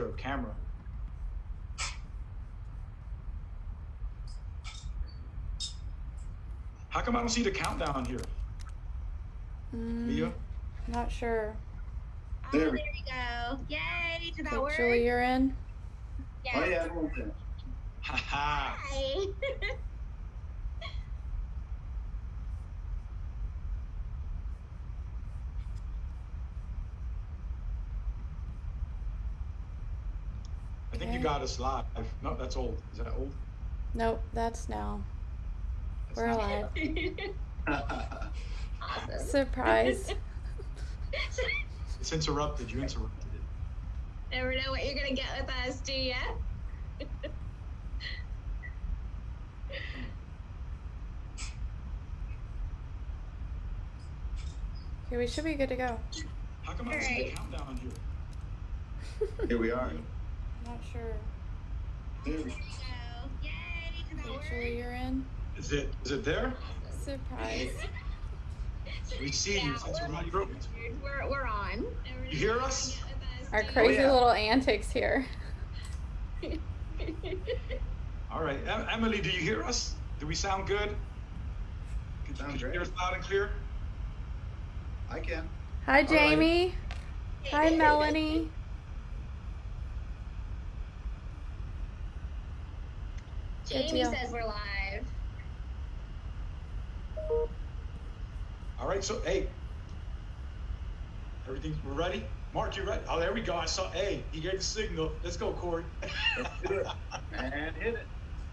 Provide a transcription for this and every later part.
there a camera? How come I don't see the countdown here? Mm, Mia? not sure. Oh, There there we- we go. Yay! Did that Okay, work? Julie, you're in. Yes. Oh yeah, everyone's in. Haha. Hi. I think you got us live. No, that's old. Is that old? Nope, that's now. That's We're not- alive. awesome. Surprise. It's interrupted. You interrupted it. Never know what you're gonna get with us, do ya? Okay, we should be good to go. How come I don't see the Alright. countdown here? Here we are. Not sure. There There we we go. Yay! Did that Okay, work? Julie, you're in. Is it? Is it there? Surprise. We see you. Yeah, Since we're, we're, on- we're, we're on. You hear us? Our do crazy oh, yeah. little antics here. All right, Em- Emily, do you hear us? Do we sound good? Could you, Sound could you hear us loud and clear? I can. Hi, right. Jamie. Hi, Melanie. Good Jamie deal. says we're live. All right, so hey, everything we're ready. Mark, you ready? Oh, there we go. I saw. Hey, he gave the signal. Let's go, Corey. Let's do it. And hit it.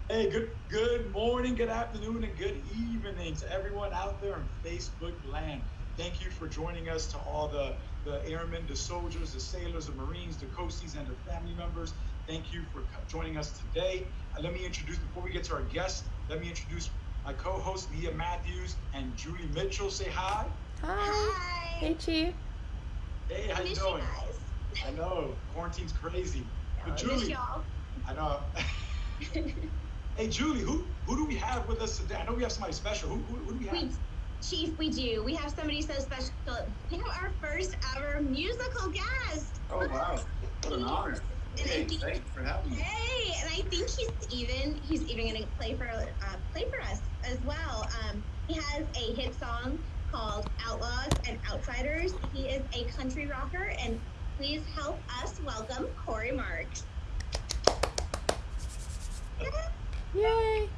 Hey, good good morning, good afternoon, and good evening to everyone out there in Facebook land. Thank you for joining us to all the, the airmen, the soldiers, the sailors, the Marines, the coasties, and their family members. Thank you for joining us today. Uh, let me introduce, before we get to our guests, let me introduce my co-hosts, Leah Matthews and Julie Mitchell. Say hi. Hi. Hi. Hey, Chief. Hey, how you Miss doing? guys. I know, quarantine's crazy. But Miss Julie, y'all. I know. hey, Julie, who who do we have with us today? I know we have somebody special. Who, who, who do we have? We, Chief, we do. We have somebody so special. We have our first ever musical guest. Oh wow. What an honor. And I Hey, think- thanks for having me. Hey, and I think he's even he's even gonna play for uh, play for us as well. Um, he has a hit song called Outlaws and Outsiders. He is a country rocker, and please help us welcome Corey Marks. Yay.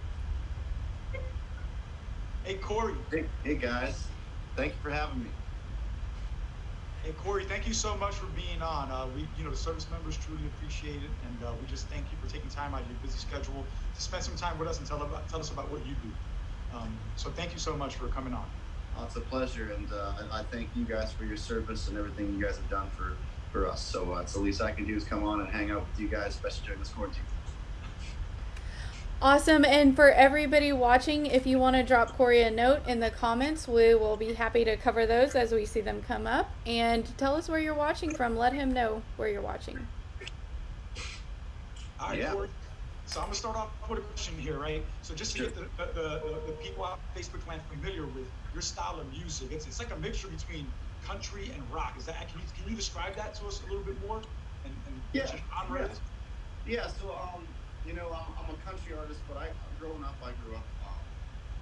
Hey, Corey. Hey, hey guys. Thank you for having me. Hey, Corey. Thank you so much for being on. Uh, we, you know, the service members truly appreciate it, and uh, we just thank you for taking time out of your busy schedule to spend some time with us and tell about tell us about what you do. Um, so thank you so much for coming on. Oh, it's a pleasure, and uh, I thank you guys for your service and everything you guys have done for, for us. So uh, it's the least I can do is come on and hang out with you guys, especially during this quarantine. Awesome. And for everybody watching, if you want to drop Corey a note in the comments, we will be happy to cover those as we see them come up. And tell us where you're watching from. Let him know where you're watching. All right, Yeah. Corey. So I'm gonna start off with a question here, right? So just to Sure. get the, the, the, the people out Facebook land familiar with your style of music, it's, it's like a mixture between country and rock. Is that can you, can you describe that to us a little bit more? And, and Yeah, what your genre yeah. Yeah, so um, you know, I'm, I'm a country artist, but I growing up, I grew up um,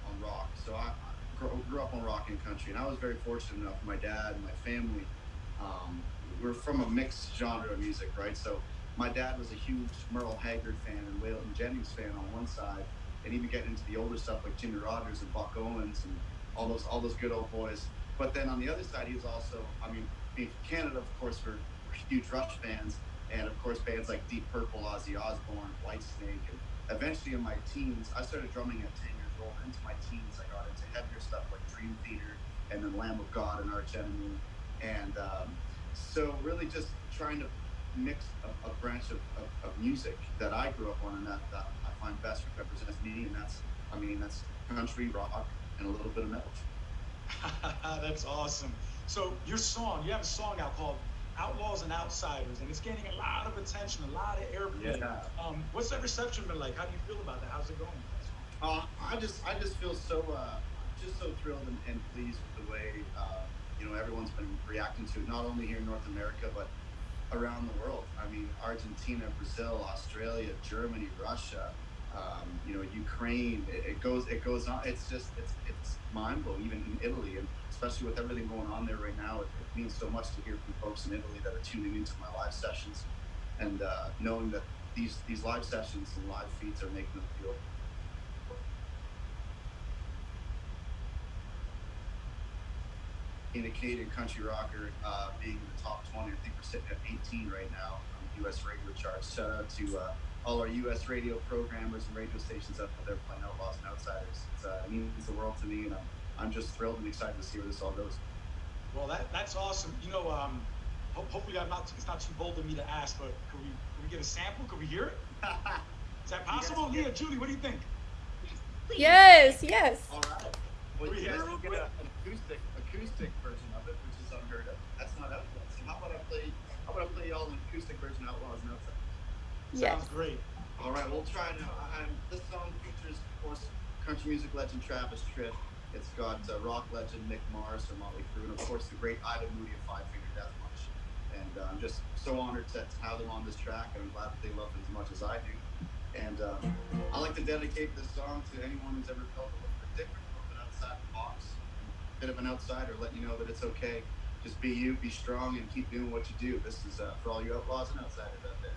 on rock. So I, I grew, grew up on rock and country, and I was very fortunate enough. My dad and my family, um, we're from a mixed genre of music, right? So my dad was a huge Merle Haggard fan and Waylon Jennings fan on one side, and even getting into the older stuff like Jimmy Rogers and Buck Owens and all those all those good old boys. But then on the other side, he was also, I mean, being from Canada, of course, we're, we're huge Rush fans and of course bands like Deep Purple, Ozzy Osbourne, Whitesnake, and eventually in my teens, I started drumming at 10 years old. Into my teens, I got into heavier stuff like Dream Theater and then Lamb of God and Arch Enemy, and um, so really just trying to mix a, a branch of, of, of music that I grew up on and that, that I find best represents me, and that's, I mean, that's country, rock, and a little bit of metal. That's awesome. So your song, you have a song out called Outlaws and Outsiders, and it's gaining a lot of attention, a lot of airplay. Yeah. Um, what's that reception been like? How do you feel about that? How's it going? Uh, I just I just feel so uh, just so thrilled and, and pleased with the way uh, you know everyone's been reacting to it, not only here in North America but around the world. I mean, Argentina, Brazil, Australia, Germany, Russia, um, you know, Ukraine. It, it, goes, it goes on. It's just, it's, it's mind blowing. Even in Italy, and especially with everything going on there right now, it, it, means so much to hear from folks in Italy that are tuning into my live sessions, and uh, knowing that these these live sessions and live feeds are making them feel in a Canadian country rocker, uh, being in the top 20. I think we're sitting at 18 right now on the U.S. radio charts. Shout out to uh, all our U.S. radio programmers and radio stations out there playing Outlaws and Outsiders. Uh, it means the world to me, and I'm, I'm just thrilled and excited to see where this all goes. Well, that, that's awesome. You know, um, ho- hopefully I'm not, it's not too bold of me to ask, but could we, could we get a sample? Could we hear it? Is that possible? Yes, Leah, Julie, what do you think? Yes, yes. All right. Well, you guys can get a, an acoustic acoustic version of it, which is unheard of. That's not out yet. So how about I play? How about I play y'all an acoustic version of Outlaws and Outsiders? Yes. Sounds great. All right, we'll try now. I'm, this song features, of course, country music legend Travis Tritt. It's got uh, rock legend Mick Mars from Motley Crue, and of course the great Ivan Moody of Five Finger Death Punch. And uh, I'm just so honored to, have them on this track, and I'm glad that they love it as much as I do. And uh, I like to dedicate this song to anyone who's ever felt a little bit different, a little bit outside the box, a bit of an outsider, letting you know that it's okay. Just be you, be strong, and keep doing what you do. This is uh, for all you outlaws and outsiders out there.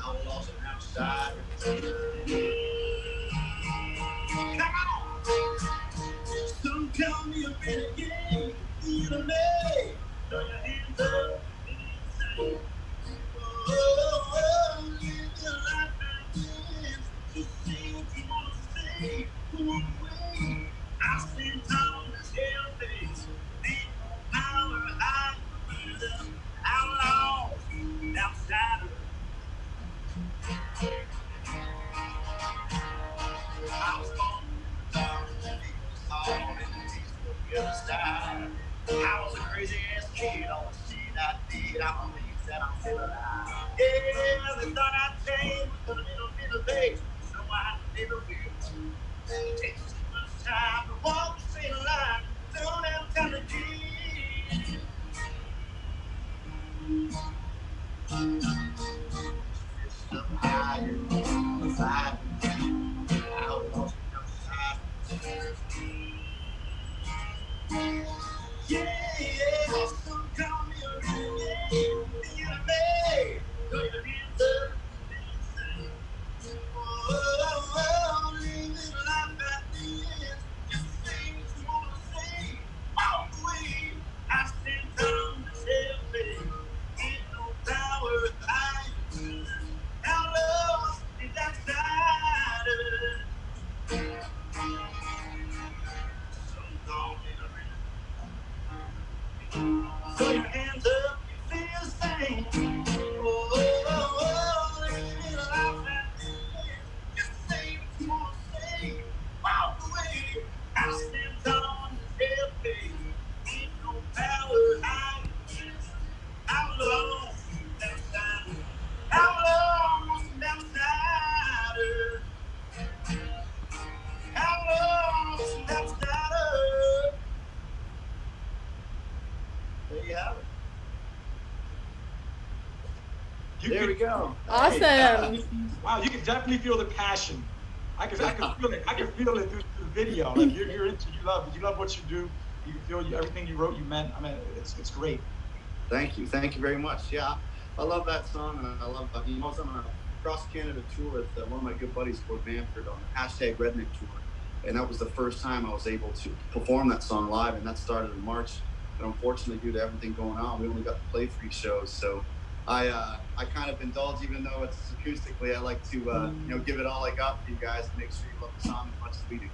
Some call me a renegade, the enemy. Throw your Awesome. Wow, you can definitely feel the passion. I can, I can feel it. I can feel it through, through the video. Like you're, you're into, you love, you love what you do. You can feel you, everything you wrote, you meant. I mean, it's, it's great. Thank you. Thank you very much. Yeah, I love that song, and I love. I mean, I was on a cross Canada tour with uh, one of my good buddies, Gord Bamford, on the hashtag Redneck tour, and that was the first time I was able to perform that song live, and that started in March. But unfortunately, due to everything going on, we only got to play three shows. So I uh, I kind of indulge, even though it's acoustically. I like to uh, you know give it all I got for you guys and make sure you love the song as much as we do.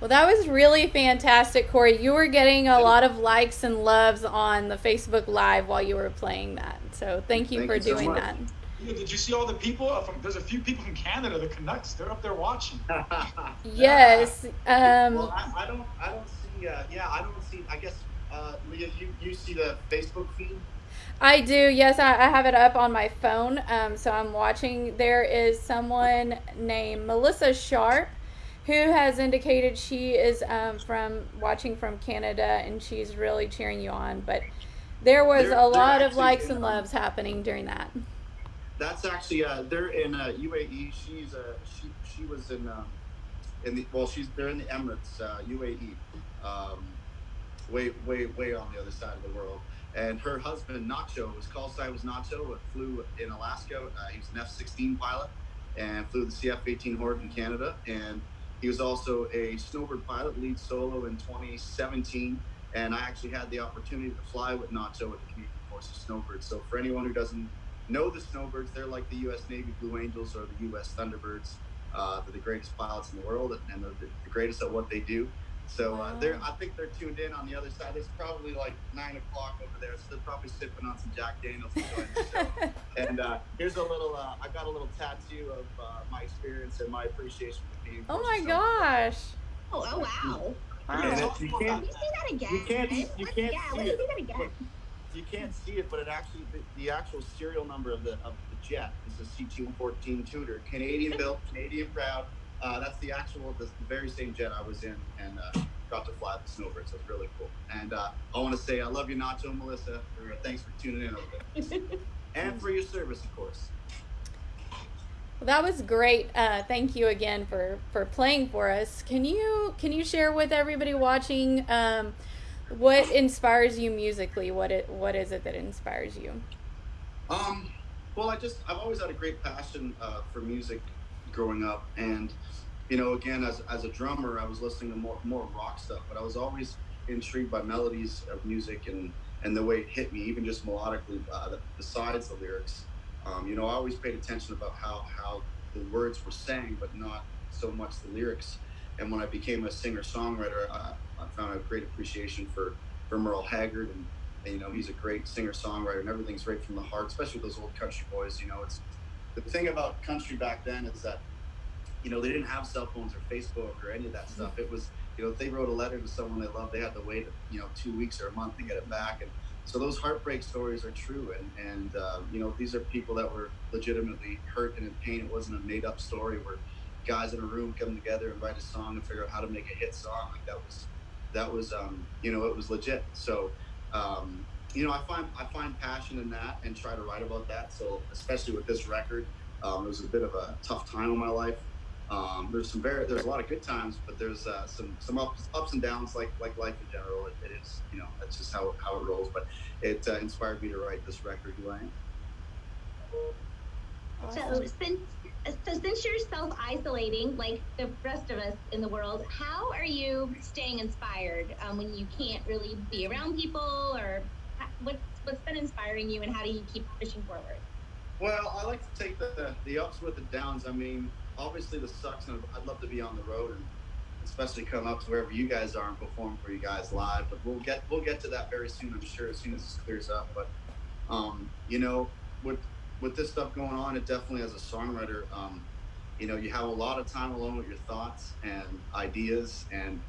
Well, that was really fantastic, Corey. You were getting a lot of likes and loves on the Facebook Live while you were playing that. So thank you Thank for you doing much. that. Yeah, did you see all the people uh, from? There's a few people from Canada, the Canucks. They're up there watching. Yes. Um, well, I, I don't. I don't see. Uh, yeah, I don't see. I guess, uh, Leah, you you see the Facebook feed? I do. Yes, I, I have it up on my phone. Um, so I'm watching. There is someone named Melissa Sharp who has indicated she is um, from watching from Canada and she's really cheering you on. But there was They're- a lot of likes in, and um, loves happening during that. That's actually. Uh, they're in uh, UAE. She's uh, she she was in um, in the well. She's they're in the Emirates, uh, UAE, um, way way way on the other side of the world. And her husband Nacho, his call sign was Nacho. Flew in Alaska. Uh, he was an F-16 pilot and flew the CF-18 Hornet in Canada. And he was also a snowbird pilot, lead solo in 2017. And I actually had the opportunity to fly with Nacho with the Canadian Forces Snowbirds. So for anyone who doesn't know the Snowbirds, they're like the U.S. Navy Blue Angels or the U.S. Thunderbirds. Uh, they're the greatest pilots in the world, and they're the, the greatest at what they do. So uh, they're, I think they're tuned in on the other side. It's probably like nine o'clock over there, so they're probably sipping on some Jack Daniels the show. and uh, here's a little. Uh, I got a little tattoo of uh, my experience and my appreciation for the Canadian oh my So- gosh. Oh, oh wow. We're Wow. gonna And talk if you can't- you say that again? You can't- you can't yeah, see it. say that again. you can't see it, but it actually the, the actual serial number of the of the jet is a CT-114 Tutor, Canadian built, Canadian proud. Uh, that's the actual, the, the very same jet I was in, and uh, got to fly the Snowbird, so it's really cool. And uh, I want to say I love you, Nacho and Melissa. For, thanks for tuning in over there, and for your service, of course. Well, that was great. Uh, thank you again for, for playing for us. Can you can you share with everybody watching um, what inspires you musically? What it what is it that inspires you? Um, well, I just I've always had a great passion uh, for music growing up, and you know, again, as, as a drummer, I was listening to more more rock stuff, but I was always intrigued by melodies of music and and the way it hit me, even just melodically, uh, besides the lyrics. Um, you know, I always paid attention about how how the words were sang, but not so much the lyrics. And when I became a singer songwriter, I, I found a great appreciation for for Merle Haggard and and, you know, he's a great singer songwriter, and everything's right from the heart, especially those old country boys. You know, it's the thing about country back then is that, you know, they didn't have cell phones or Facebook or any of that stuff. It was, you know, if they wrote a letter to someone they loved, they had to wait, you know, two weeks or a month to get it back. And so those heartbreak stories are true. And, and uh, you know, these are people that were legitimately hurt and in pain. It wasn't a made up story where guys in a room come together and write a song and figure out how to make a hit song. Like that was, that was, um, you know, it was legit. So, um, you know, I find I find passion in that and try to write about that. So especially with this record, um, it was a bit of a tough time in my life. Um, there's some very there's a lot of good times, but there's uh, some some ups, ups and downs like like life in general. It, it is you know that's just how how it rolls. But it uh, inspired me to write this record, Who I Am. So since so since you're self isolating like the rest of us in the world, how are you staying inspired um, when you can't really be around people, or ha- what's what's been inspiring you, and how do you keep pushing forward? Well, I like to take the the ups with the downs. I mean, obviously this sucks, and I'd love to be on the road and especially come up to wherever you guys are and perform for you guys live. But we'll get we'll get to that very soon, I'm sure, as soon as this clears up. But um, you know, with with this stuff going on, it definitely as a songwriter, um, you know, you have a lot of time alone with your thoughts and ideas, and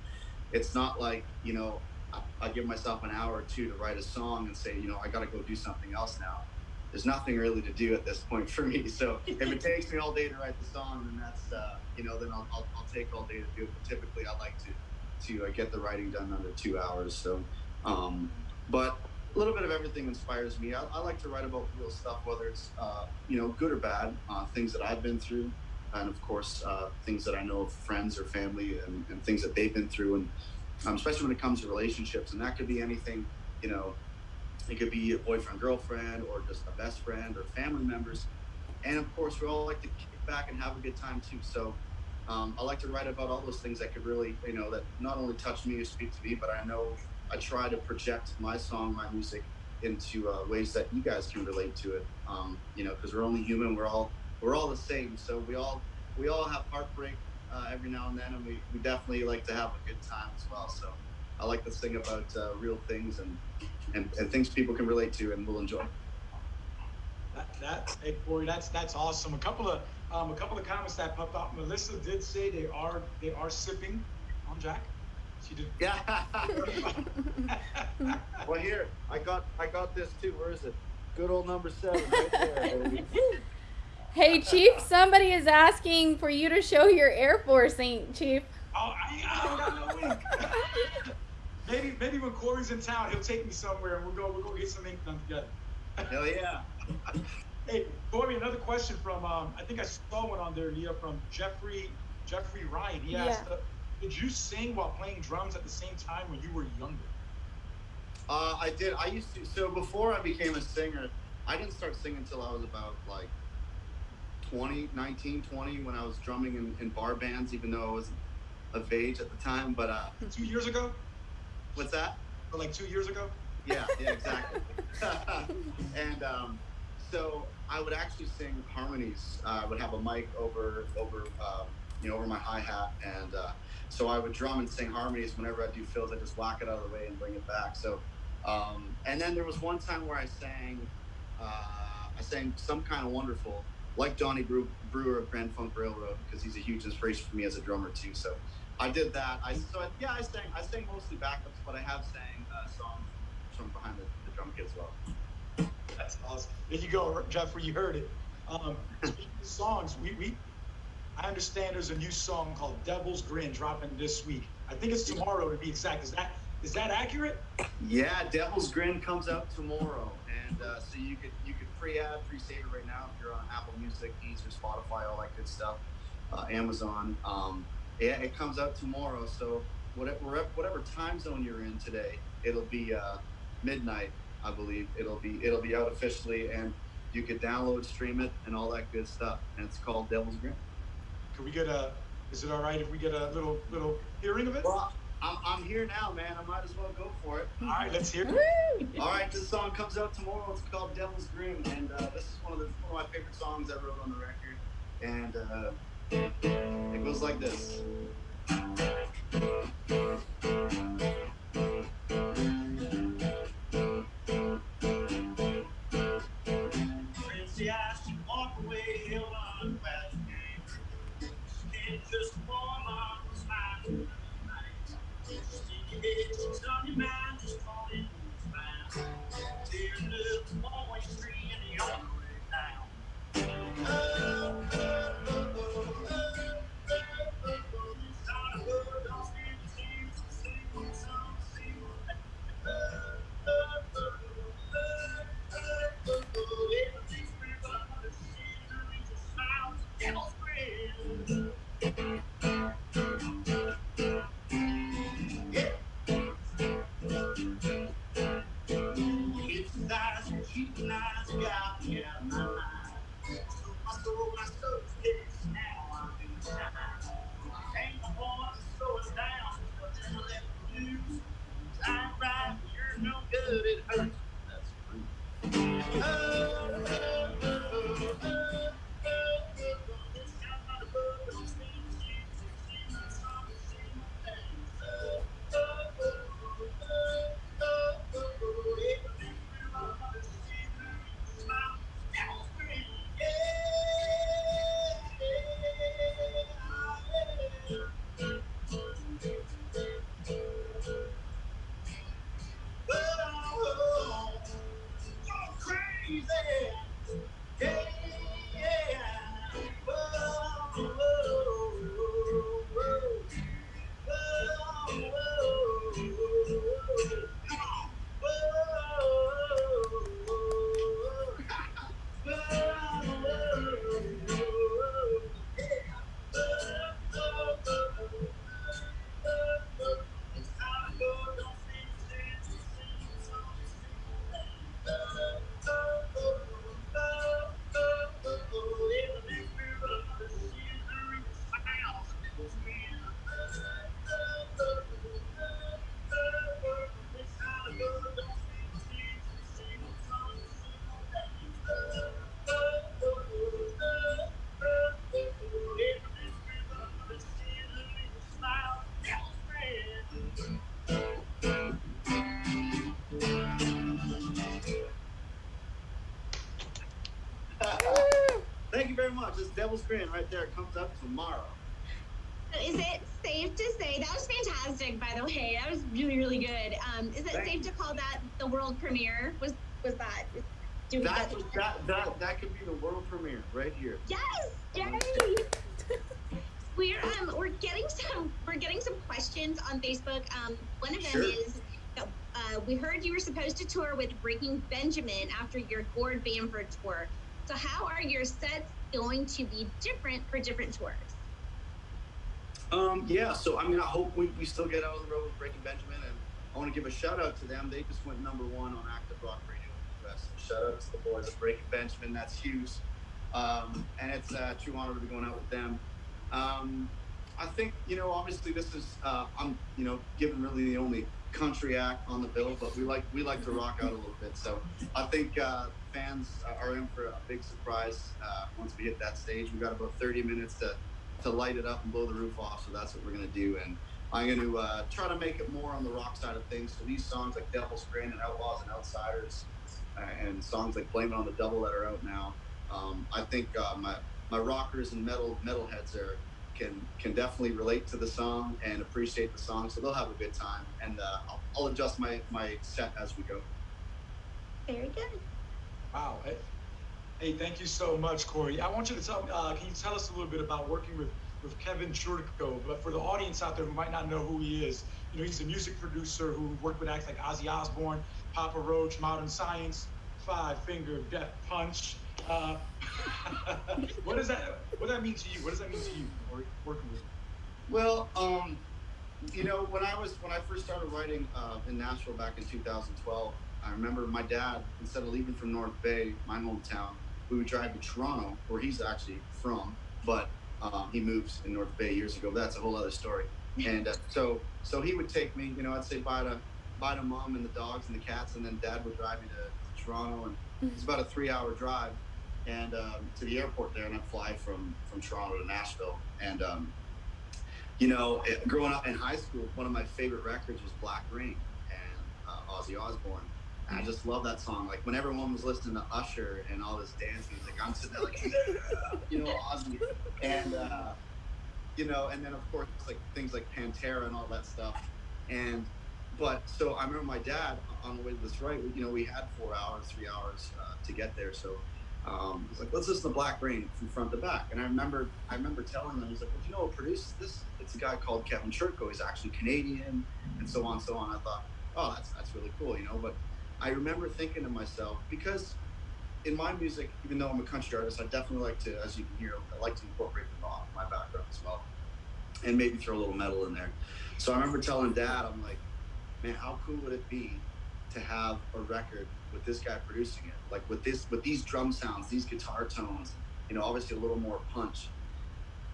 it's not like you know, I, I give myself an hour or two to write a song and say, you know, I got to go do something else now there's nothing really to do at this point for me. So if it takes me all day to write the song, then that's uh, you know then I'll, I'll, I'll take all day to do it. But typically, I like to to uh, get the writing done under two hours. So, um, but a little bit of everything inspires me. I, I like to write about real stuff, whether it's uh, you know good or bad, uh, things that I've been through, and of course uh, things that I know of friends or family and, and things that they've been through, and um, especially when it comes to relationships, and that could be anything, you know it could be a boyfriend, girlfriend, or just a best friend or family members. And of course, we all like to kick back and have a good time too. So um, I like to write about all those things that could really, you know, that not only touch me or speak to me, but I know I try to project my song, my music into uh, ways that you guys can relate to it. Um, you know, because we're only human. We're all we're all the same. So we all we all have heartbreak. uh, every now and then, and we, we definitely like to have a good time as well. So I like this thing about uh, real things and, and and things people can relate to and will enjoy. That, that hey Corey, that's that's awesome. A couple of um, a couple of comments that popped up. Melissa did say they are they are sipping on Jack. She did. Yeah. well, here I got I got this too. Where is it? Good old number seven right there. Hey, Chief, somebody is asking for you to show your Air Force ink, Chief. Oh, I, I got no ink. maybe maybe when Corey's in town, he'll take me somewhere and we'll go we'll go get some ink done together. Hell yeah. Hey, Corey, another question from um, I think I saw one on there, Leah, from Jeffrey Jeffrey Ryan. He asked, uh, "Did you sing while playing drums at the same time when you were younger?" Uh, I did. I used to. So before I became a singer, I didn't start singing until I was about like 20, 19, 20 when I was drumming in, in bar bands, even though I wasn't of age at the time. But uh, Two years ago, what's that? like two years ago? Yeah, yeah, exactly. and um, so I would actually sing harmonies. Uh, I would have a mic over over um, you know over my hi hat, and uh, so I would drum and sing harmonies whenever I do fills. I just whack it out of the way and bring it back. So, um, and then there was one time where I sang, uh, I sang some kind of wonderful, like Johnny Brew- Brewer of Grand Funk Railroad, because he's a huge inspiration for me as a drummer too. So. I did that. I so I, yeah, I sang. I sang mostly backups, but I have sang uh, songs from behind the, the drum kit as well. That's awesome. There you go, Jeffrey. You heard it. Um, speaking of songs, we, we I understand there's a new song called "Devil's Grin" dropping this week. I think it's tomorrow to be exact. Is that is that accurate? Yeah, Devil's Grin comes out tomorrow, and uh, so you could you could pre-ad, pre-save it right now if you're on Apple Music, Deezer, Spotify, all that good stuff, uh, Amazon. Um, yeah, it comes out tomorrow. So whatever whatever time zone you're in today, it'll be uh, midnight, I believe. It'll be it'll be out officially, and you could download, stream it, and all that good stuff. And it's called Devil's Grin. Can we get a? Is it all right if we get a little little hearing of it? Well, I'm, I'm here now, man. I might as well go for it. All right, let's hear it. All right, this song comes out tomorrow. It's called Devil's Grin, and uh, this is one of the one of my favorite songs I wrote on the record. And uh, it goes like this. This Devil's Grin right there comes up tomorrow. Is it safe to say that was fantastic? By the way, that was really really good. Um, is it safe to call that the world premiere? Was was that? Do we That, that, that, that could be the world premiere right here. Yes, yay! we're um we're getting some we're getting some questions on Facebook. Um, one of them Sure. is. Uh, we heard you were supposed to tour with Breaking Benjamin after your Gord Bamford tour. So, how are your sets going to be different for different tours? Um, yeah, so I mean, I hope we, we still get out on the road with Breaking Benjamin, and I want to give a shout out to them. They just went number one on Active Rock Radio in the US. So shout out to the boys at Breaking Benjamin. That's huge, um, and it's a true honor to be going out with them. Um, I think you know, obviously, this is uh, I'm you know, given really the only country act on the bill, but we like we like to rock out a little bit. So I think uh, fans are in for a big surprise uh, once we hit that stage. We've got about 30 minutes to to light it up and blow the roof off. So that's what we're gonna do. And I'm going to uh, try to make it more on the rock side of things. So these songs like Devil's Grin and Outlaws and Outsiders, uh, and songs like Blame It on the Devil that are out now. Um, I think uh, my my rockers and metal metalheads are can can definitely relate to the song and appreciate the song. So they'll have a good time. And uh, I'll, I'll adjust my my set as we go. Very good. Wow. Hey, hey, thank you so much, Corey. I want you to tell me, uh, can you tell us a little bit about working with, with Kevin Churko? But for the audience out there who might not know who he is, you know, he's a music producer who worked with acts like Ozzy Osbourne, Papa Roach, Modern Science, Five Finger Death Punch. Uh, what does that what does that mean to you? What does that mean to you, Corey, working with? Well, um, you know, when I was when I first started writing uh, in Nashville back in 2012, I remember my dad, instead of leaving from North Bay, my hometown, we would drive to Toronto, where he's actually from, but um, he moves in North Bay years ago. That's a whole other story. And uh, so, so he would take me, you know, I'd say bye to bye to mom and the dogs and the cats, and then dad would drive me to, to Toronto, and it's about a three-hour drive, and um, to the airport there, and I'd fly from from Toronto to Nashville, and um, you know, it, growing up in high school, one of my favorite records was Black Rain and uh, Ozzy Osbourne. And I just love that song. Like when everyone was listening to Usher and all this dance music, I'm sitting there like, you know, Ozzy. And, uh, you know, and then of course, like things like Pantera and all that stuff. And, but so I remember my dad on the way to this right, you know, we had four hours, three hours uh, to get there. So um, he's like, let's listen to Black Rain from front to back. And I remember, I remember telling him, he's like, well, you know who produces this? It's a guy called Kevin Churko. He's actually Canadian, and so on, so on. I thought, oh, that's that's really cool, you know. But I remember thinking to myself, because in my music, even though I'm a country artist, I definitely like to, as you can hear, I like to incorporate the rock, my background as well, and maybe throw a little metal in there. So I remember telling Dad, I'm like, man, how cool would it be to have a record with this guy producing it, like with this, with these drum sounds, these guitar tones, you know, obviously a little more punch.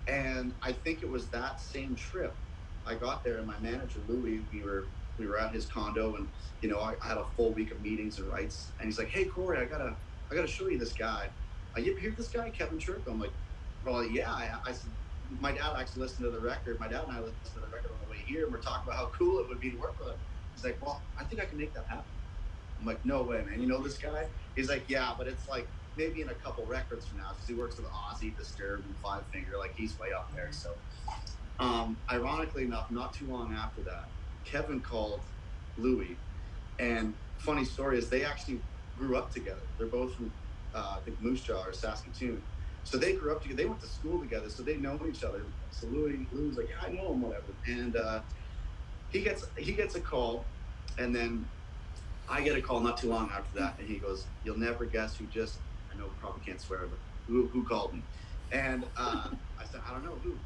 And I think it was that same trip. I got there, and my manager Louis, we were we were at his condo, and you know, I, I had a full week of meetings and rights. And he's like, "Hey, Corey, I gotta I gotta show you this guy. Uh, you hear this guy, Kevin Churko?" I'm like, "Well, yeah." I, I said, "My dad actually listened to the record. My dad and I listened to the record on the way here, and we're talking about how cool it would be to work with him." He's like, "Well, I think I can make that happen." I'm like, "No way, man! You know this guy?" He's like, "Yeah, but it's like." Maybe in a couple records from now, because he works with Ozzy, Disturbed, and Five Finger, like he's way up there. So, um, ironically enough, not too long after that, Kevin called Louis, and funny story is they actually grew up together. They're both from uh, I think Moose Jaw or Saskatoon, so they grew up together. They went to school together, so they know each other. So Louis, Louis like, yeah, I know him, whatever. And uh, he gets he gets a call, and then I get a call not too long after that, and he goes, "You'll never guess who just I know probably can't swear, but who who called me?" And uh, I said, "I don't know who."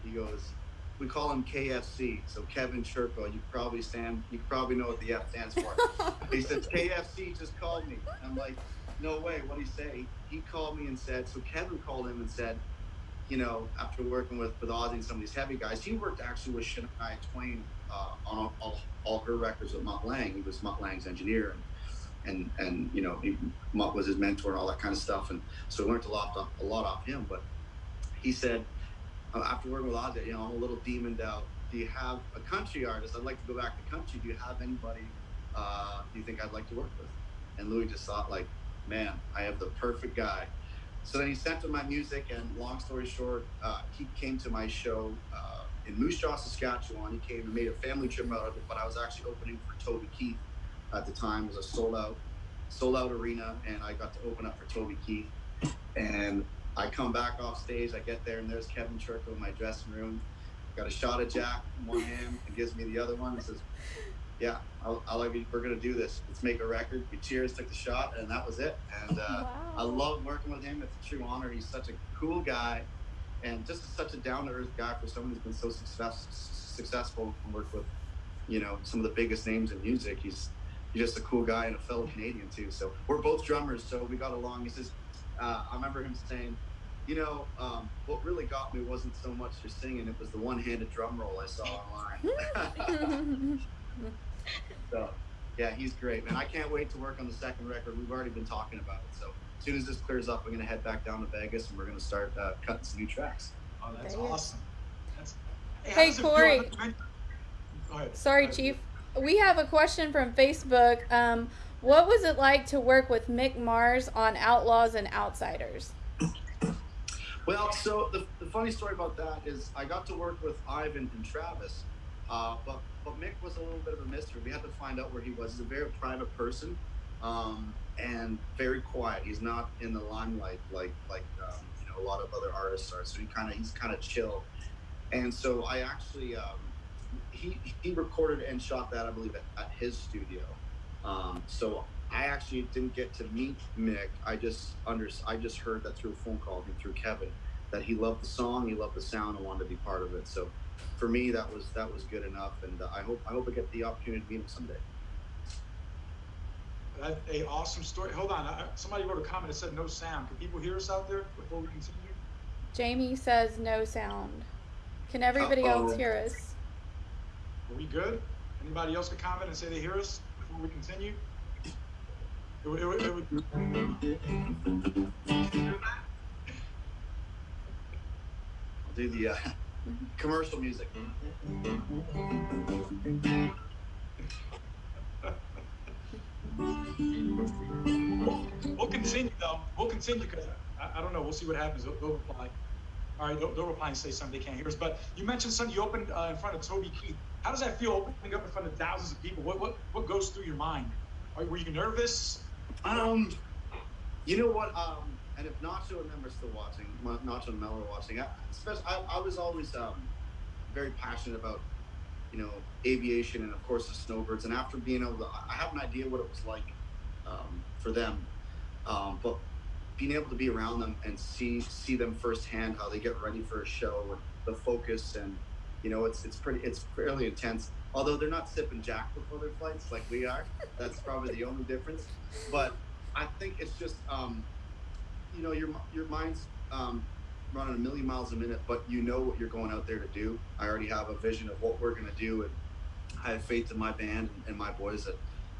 He goes, we call him KFC. So Kevin Churko. You probably stand. You probably know what the F stands for. he says KFC just called me. I'm like, no way. What would he say? He called me and said. So Kevin called him and said, you know, after working with with Ozzy and some of these heavy guys, he worked actually with Shania Twain uh, on all, all, her records with Mutt Lange. He was Mutt Lange's engineer and. And, and you know he, Mutt was his mentor and all that kind of stuff and so I learned a lot off, a lot off him but he said uh, after working with Ozzy, you know, I'm a little demoned out. Do you have a country artist? I'd like to go back to country. Do you have anybody uh, you think I'd like to work with? And Louis just thought, like, man, I have the perfect guy. so then he sent him my music, and long story short, uh, he came to my show uh, in Moose Jaw, Saskatchewan. He came and made a family trip out of it, but I was actually opening for Toby Keith at the time. It was a sold out, sold out arena, and I got to open up for Toby Keith. And I come back off stage, I get there, and there's Kevin Churko in my dressing room. Got a shot of Jack in one hand, and gives me the other one. And says, "Yeah, I'll, I'll you, we're gonna do this. Let's make a record." We cheers, took the shot, and that was it. And uh, Wow. I love working with him. It's a true honor. He's such a cool guy, and just such a down to earth guy for someone who's been so success, successful and worked with, you know, some of the biggest names in music. He's he's just a cool guy and a fellow Canadian too. So we're both drummers, so we got along. He says, uh, I remember him saying, you know, um, what really got me wasn't so much your singing; it was the one-handed drum roll I saw online. so, yeah, he's great, man. I can't wait to work on the second record. We've already been talking about it. So as soon as this clears up, I'm gonna head back down to Vegas and we're gonna start uh, cutting some new tracks. Oh, that's There you go. awesome. That's, how Hey, does it? Corey. Sorry, Go. Chief. We have a question from Facebook. Um, what was it like to work with Mick Mars on Outlaws and Outsiders? Well, so the, the funny story about that is I got to work with Ivan and Travis, uh, but but Mick was a little bit of a mystery. We had to find out where he was. He's a very private person, um, and very quiet. He's not in the limelight like like um, you know a lot of other artists are. So he kind of he's kind of chill. And so I actually um, he he recorded and shot that I believe at, at his studio. Um, so I actually didn't get to meet Mick. I just under I just heard that through a phone call and through Kevin that he loved the song, he loved the sound, and wanted to be part of it. So for me, that was that was good enough, and uh, I hope I hope I get the opportunity to meet him someday. That's a awesome story. Hold on. I, somebody wrote a comment that said no sound. Can people hear us out there before we continue? Jamie says no sound. Can everybody Uh-oh. else hear us? Are we good? Anybody else can comment and say they hear us before we continue? It would- it would- it would- I'll do the uh, commercial music. We'll continue though. We'll continue because I, I don't know. We'll see what happens. They'll, they'll reply. All right, they'll, they'll reply and say something they can't hear us. But you mentioned something. You opened uh, in front of Toby Keith. How does that feel opening up in front of thousands of people? What what what goes through your mind? Are, were you nervous? Um, you know what? Um, and if Nacho and them are still watching, Nacho and Mel are watching, I, especially, I, I was always um, very passionate about, you know, aviation and of course the snowbirds. And after being able to, I have an idea what it was like um, for them, um, but being able to be around them and see see them firsthand how they get ready for a show and the focus and you know it's it's pretty it's fairly intense. Although they're not sipping jack before their flights like we are. That's probably the only difference. But i think it's just um you know your your mind's um running a million miles a minute but you know what you're going out there to do. I already have a vision of what we're going to do and i have faith in my band and my boys that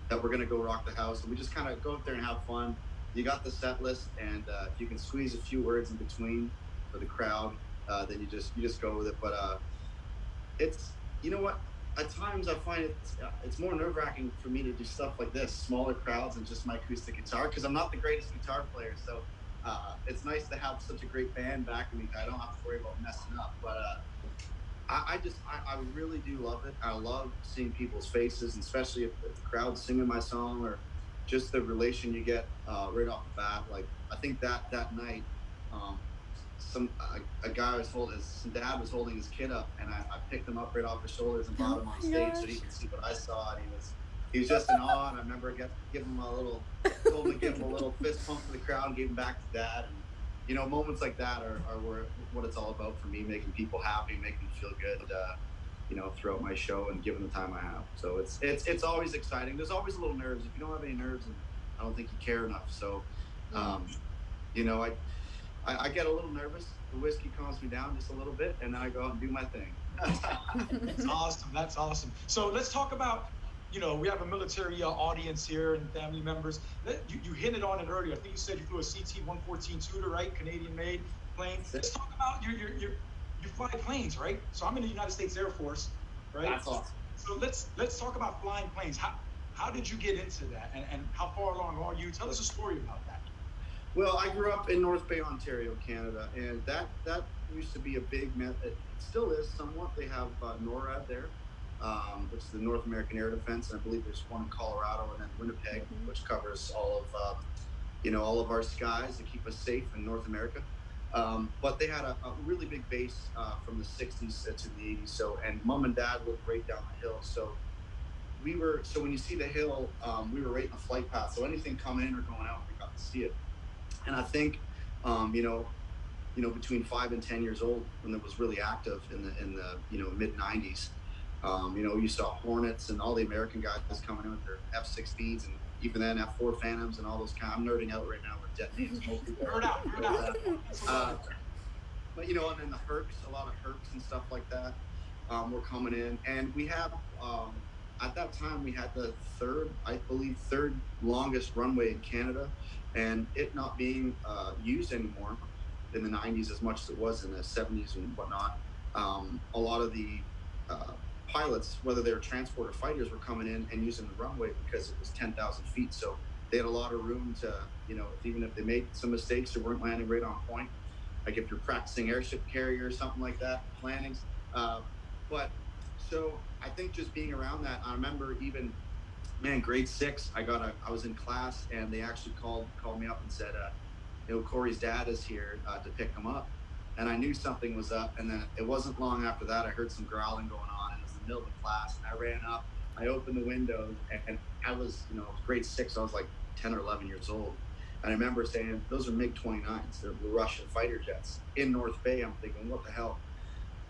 that we're going to go rock the house and we just kind of go out there and have fun. You got the set list and uh, if you can squeeze a few words in between for the crowd uh, then you just you just go with it. But uh it's you know what? At times i find it's uh, it's more nerve-wracking for me to do stuff like this smaller crowds and just my acoustic guitar because i'm not the greatest guitar player so uh, it's nice to have such a great band backing me i don't have to worry about messing up but uh I, I just I, I really do love it. I love seeing people's faces, especially if, if the crowd's singing my song or just the relation you get uh, right off the bat. Like I think that that night, um, some a, a guy was holding his dad was holding his kid up, and I, I picked him up right off his shoulders and brought him on Oh stage so he could see what I saw, and he was he was just in awe. And I remember I got give him a little told him to give him a little fist pump for the crowd, and gave him back to dad. And you know, moments like that are, are where, what it's all about for me, making people happy, making them feel good. Uh, you know, throughout my show and given the time I have. So it's it's it's always exciting. There's always a little nerves. If you don't have any nerves, I don't think you care enough. So, um, you know, I, I I get a little nervous. The whiskey calms me down just a little bit, and then I go out and do my thing. That's awesome. That's awesome. So let's talk about, you know, we have a military uh, audience here and family members. You, you hinted on it earlier. I think you said you flew a CT-114 Tutor, right? Canadian-made plane. Let's talk about your, your, your, you fly planes, right? So I'm in the United States Air Force, right? That's awesome. So let's let's talk about flying planes. How how did you get into that, and, and how far along are you? Tell us a story about that. Well, I grew up in North Bay, Ontario, Canada, and that that used to be a big. It still is somewhat. They have uh, NORAD there, um, which is the North American Air Defense, and I believe there's one in Colorado and then Winnipeg, Mhm. which covers all of um, you know all of our skies to keep us safe in North America. Um, but they had a, a really big base uh, from the 60s to the 80s. So, and mom and dad lived right down the hill. So, we were, so when you see the hill, um, we were right in the flight path. So, anything coming in or going out, we got to see it. And I think, um, you know, you know, between five and 10 years old, when it was really active in the, in the, you know, mid 90s, um, you know, you saw Hornets and all the American guys coming in with their F 16s and even then F4 Phantoms and all those kind. I'm nerding out right now with jet names. Nerd out, nerd out. Uh, but you know, and then the hercs, a lot of hercs and stuff like that, um, were coming in, and we have um, at that time we had the third, I believe, third longest runway in Canada, and it not being uh, used anymore in the 90s as much as it was in the 70s and whatnot. Um, a lot of the uh, pilots, whether they were transporter fighters, were coming in and using the runway because it was 10,000 feet, so they had a lot of room to, you know, even if they made some mistakes or weren't landing right on point, like if you're practicing airship carrier or something like that, planning. Uh, but so I think just being around that, I remember even, man, grade six, I got a, I was in class and they actually called called me up and said, uh, you know, Corey's dad is here uh, to pick him up, and I knew something was up. And then it wasn't long after that, I heard some growling going middle of class, and I ran up, I opened the window, and, I was, you know, grade six, I was like 10 or 11 years old. And I remember saying, those are MiG 29s. They're Russian fighter jets in North Bay. I'm thinking, what the hell?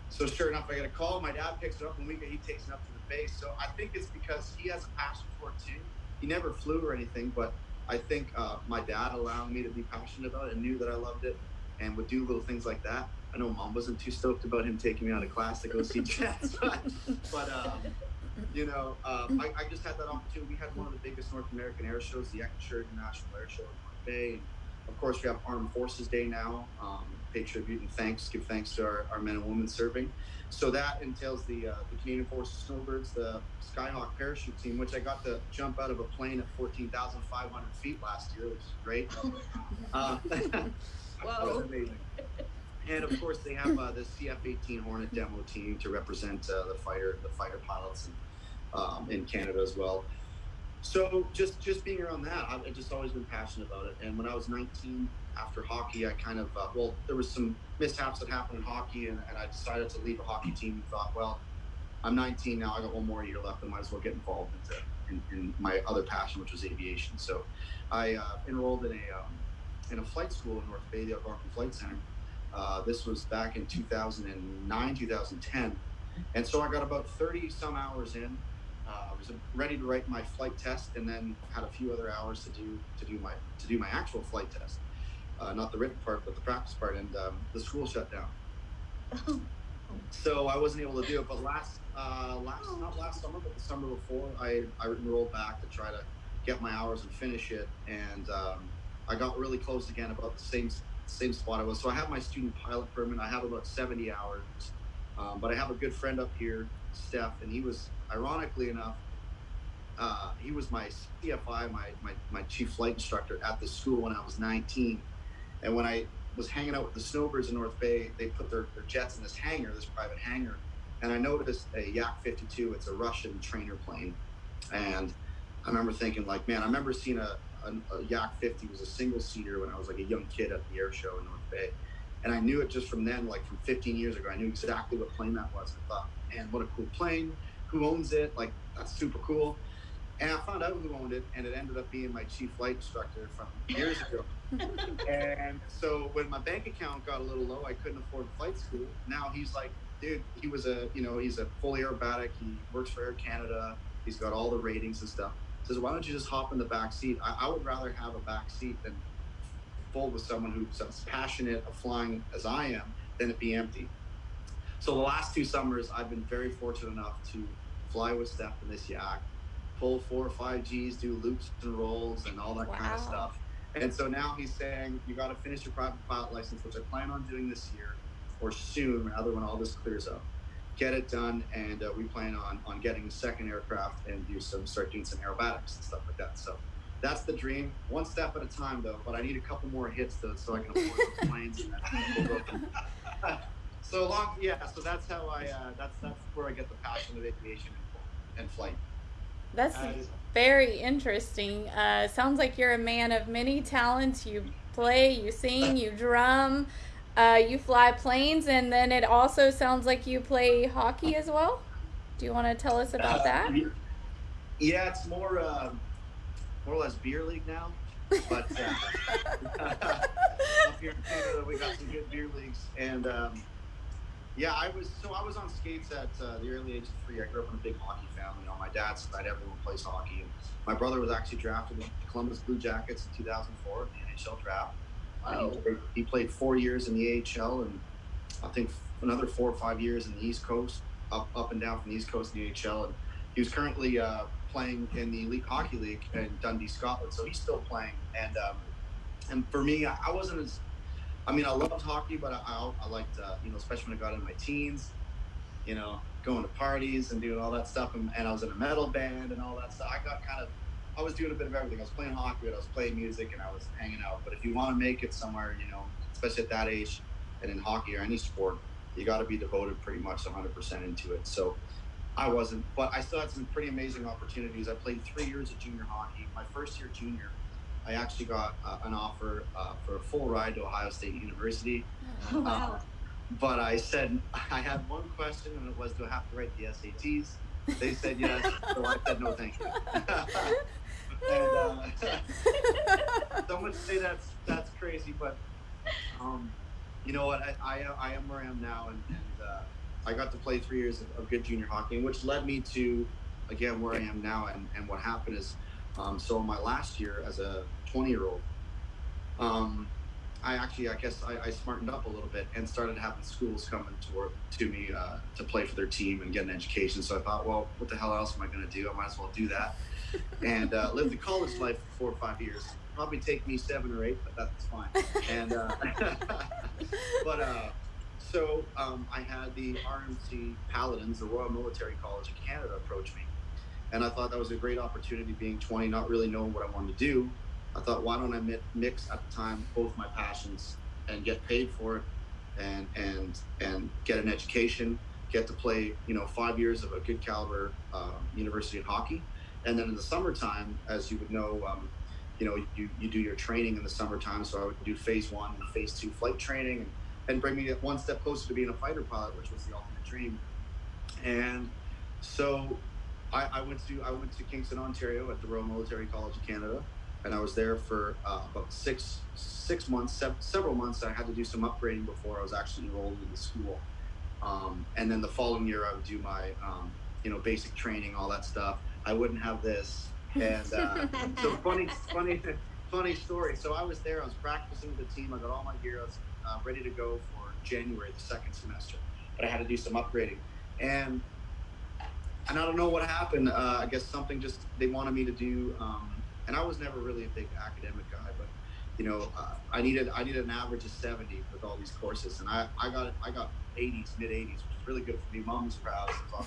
So sure enough, I get a call. My dad picks it up, and we he takes it up to the base. So I think it's because he has a passion for it too. He never flew or anything, but I think uh, my dad allowing me to be passionate about it and knew that I loved it and would do little things like that. I know mom wasn't too stoked about him taking me out of class to go see jets, but, but um, you know, um, I, I just had that opportunity. We had one of the biggest North American air shows, the Eckenshire International Air Show in Bay. And of course, we have Armed Forces Day now. Um, pay tribute and thanks, give thanks to our, our men and women serving. So that entails the uh, the Canadian Forces Snowbirds, the Skyhawk parachute team, which I got to jump out of a plane at 14,500 feet last year, which is great. Uh, that Whoa. was amazing. And of course, they have uh, the CF-18 Hornet demo team to represent uh, the fighter, the fighter pilots, in, um, in Canada as well. So just just being around that, I've just always been passionate about it. And when I was 19, after hockey, I kind of uh, well, there was some mishaps that happened in hockey, and, and I decided to leave a hockey team. And thought, well, I'm 19 now. I got one more year left. I might as well get involved into in, in my other passion, which was aviation. So I uh, enrolled in a um, in a flight school in North Bay, the Algonquin Flight Center. Uh, this was back in 2009, 2010, and so I got about 30 some hours in. Uh, I was ready to write my flight test, and then had a few other hours to do to do my to do my actual flight test, uh, not the written part, but the practice part. And um, the school shut down, so I wasn't able to do it. But last uh, last not last summer, but the summer before, I I enrolled back to try to get my hours and finish it, and um, I got really close again about the same same spot I was. So I have my student pilot permit. I have about 70 hours, um, but I have a good friend up here, Steph, and he was ironically enough, uh, he was my CFI, my, my my chief flight instructor at the school when I was 19, and when I was hanging out with the snowbirds in North Bay, they put their, their jets in this hangar, this private hangar, and I noticed a Yak 52. It's a Russian trainer plane, and I remember thinking like, man, I remember seeing a, a, a Yak 50 was a single seater when I was like a young kid at the air show in North Bay, and I knew it just from then, like from 15 years ago. I knew exactly what plane that was. I thought, man, what a cool plane! Who owns it? Like that's super cool. And I found out who owned it, and it ended up being my chief flight instructor from years ago. and so when my bank account got a little low, I couldn't afford flight school. Now he's like, dude, he was a, you know, he's a fully aerobatic. He works for Air Canada. He's got all the ratings and stuff. Says, why don't you just hop in the back seat? I, I would rather have a back seat than full with someone who's as passionate of flying as I am than it be empty. So the last two summers, I've been very fortunate enough to fly with Steph in this yak, pull four or five Gs, do loops and rolls and all that kind of stuff. And so now he's saying, you got to finish your private pilot license, which I plan on doing this year or soon, rather when all this clears up. Get it done, and uh, we plan on on getting a second aircraft and do some start doing some aerobatics and stuff like that. So that's the dream. One step at a time, though. But I need a couple more hits though, so I can afford those planes. And so long, yeah. So that's how I. Uh, that's that's where I get the passion of aviation and flight. That's That is- very interesting. Uh, sounds like you're a man of many talents. You play, you sing, you drum, uh, you fly planes, and then it also sounds like you play hockey as well. Do you want to tell us about that? Uh, Yeah, it's more uh, more or less beer league now. But uh, up here in Canada, we got some good beer leagues, and um, yeah, I was so I was on skates at uh, the early age of three. I grew up in a big hockey family. On my dad's side, everyone plays hockey, and my brother was actually drafted with the Columbus Blue Jackets in 2004 in the NHL draft. He, played, he played four years in the AHL, and I think another four or five years in the East Coast, up up and down from the East Coast in the AHL, and he was currently uh, playing in the Elite Hockey League in Dundee, Scotland. So he's still playing, and um, and for me, I, I wasn't as I mean, I loved hockey, but I, I, I liked, uh, you know, especially when I got in my teens, you know, going to parties and doing all that stuff. And, and I was in a metal band and all that stuff. I got kind of, I was doing a bit of everything. I was playing hockey, I was playing music, and I was hanging out. But if you want to make it somewhere, you know, especially at that age and in hockey or any sport, you got to be devoted pretty much 100% into it. So I wasn't, but I still had some pretty amazing opportunities. I played three years of junior hockey. My first year junior, I actually got uh, an offer uh, for a full ride to Ohio State University. Oh, wow. But I said I had one question, and it was, do I have to write the SATs? They said yes, so I said no, thank you. and uh, some would say that's that's crazy, but um, you know what? I, I I am where I am now, and, and uh, I got to play three years of, of good junior hockey, which led me to again where I am now. And, and what happened is, um, so my last year as a 20 year old, um, I actually I guess I, I smartened up a little bit and started having schools coming to to me uh, to play for their team and get an education. So I thought, well, what the hell else am I going to do? I might as well do that and uh, lived the college life for four or five years. Probably take me seven or eight, but that's fine. And uh, but uh, so um, I had the RMC Paladins, the Royal Military College of Canada, approach me, and I thought that was a great opportunity. Being 20, not really knowing what I wanted to do, I thought, why don't I mix at the time both my passions and get paid for it, and and and get an education, get to play, you know, five years of a good caliber uh, university hockey, and then in the summertime, as you would know. Um, you know, you, you do your training in the summertime. So I would do phase one and phase two flight training and, and bring me one step closer to being a fighter pilot, which was the ultimate dream. And so I, I went to I went to Kingston, Ontario at the Royal Military College of Canada, and I was there for uh, about six six months, sev- several months. I had to do some upgrading before I was actually enrolled in the school. Um, and then the following year, I would do my um, you know basic training, all that stuff. I wouldn't have this, and uh, so funny, funny, funny story. So I was there. I was practicing with the team. I got all my gear. I was uh, ready to go for January, the second semester. But I had to do some upgrading, and and I don't know what happened. Uh, I guess something just they wanted me to do. Um, and I was never really a big academic guy, but you know, uh, I needed I needed an average of seventy with all these courses, and I I got I got eighties, mid eighties, which is really good for me. Mom was proud. So,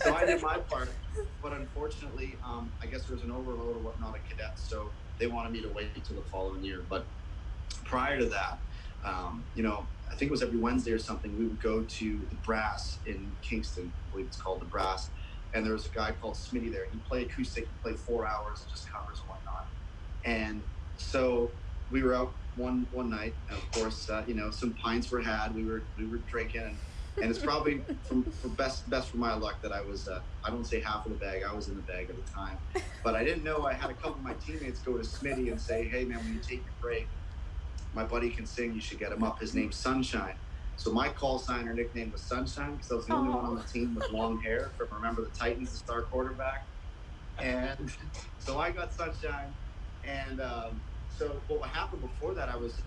so I did my part, but unfortunately, um, I guess there was an overload or whatnot of cadets, so they wanted me to wait until the following year. But prior to that, um, you know, I think it was every Wednesday or something, we would go to the Brass in Kingston. I believe it's called the Brass. And there was a guy called Smitty there. He'd play acoustic, he'd play four hours just covers and whatnot. And so we were out one one night, and of course, uh, you know, some pints were had. We were we were drinking, and, and it's probably from for best best for my luck that I was uh, I don't say half of the bag. I was in the bag at the time, but I didn't know I had a couple of my teammates go to Smitty and say, "Hey man, when you take your break, my buddy can sing. You should get him up. His name's Sunshine." So my call sign or nickname was Sunshine because I was the only one on the team with long hair from Remember the Titans, the star quarterback. And so I got Sunshine, and um, so what happened before that, I was